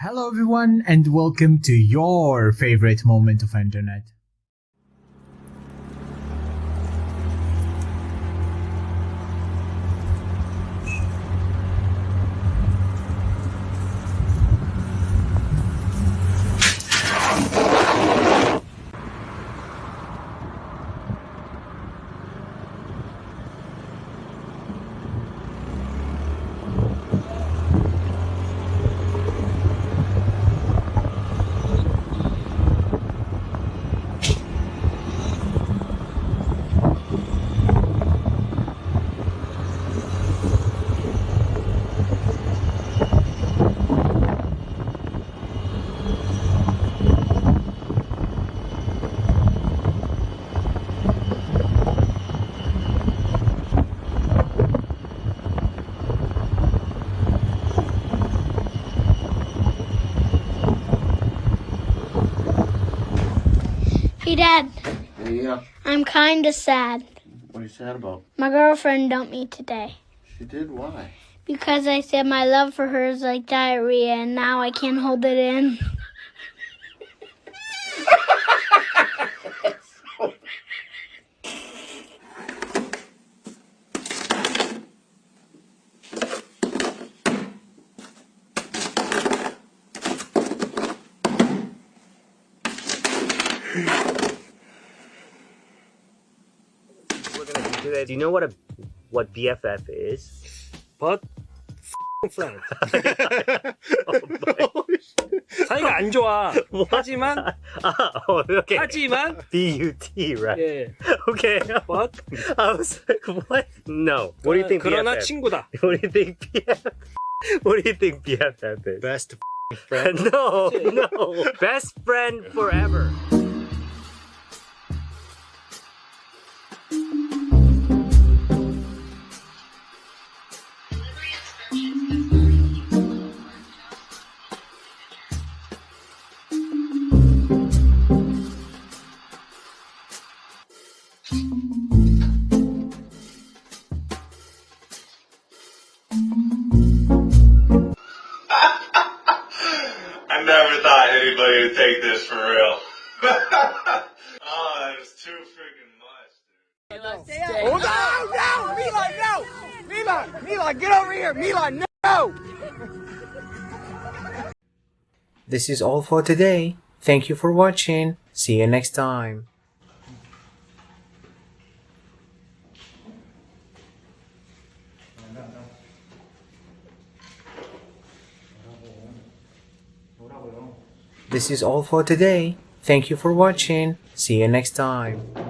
Hello everyone and welcome to your favorite moment of internet. Hey, Dad, Yeah. I'm kinda sad. What are you sad about? My girlfriend dumped me today. She did? Why? Because I said my love for her is like diarrhea and now I can't hold it in. we're gonna do today. Do you know what a what BFF is? But friend. 사이가 안 좋아. 하지만 Ah, oh, okay. 하지만 B U T, right? 예. Okay. But I was like, what? No. What do you think 그러나 BFF? 친구다. What do you think BFF? What do you think BFF is? Best no, no. Best friend forever. Never thought anybody would take this for real. oh, that's too freaking much, dude. Oh, no, no, Milan, no! Milan, Milan, get over here! Milan, no! This is all for today. Thank you for watching. See you next time. This is all for today. Thank you for watching. See you next time.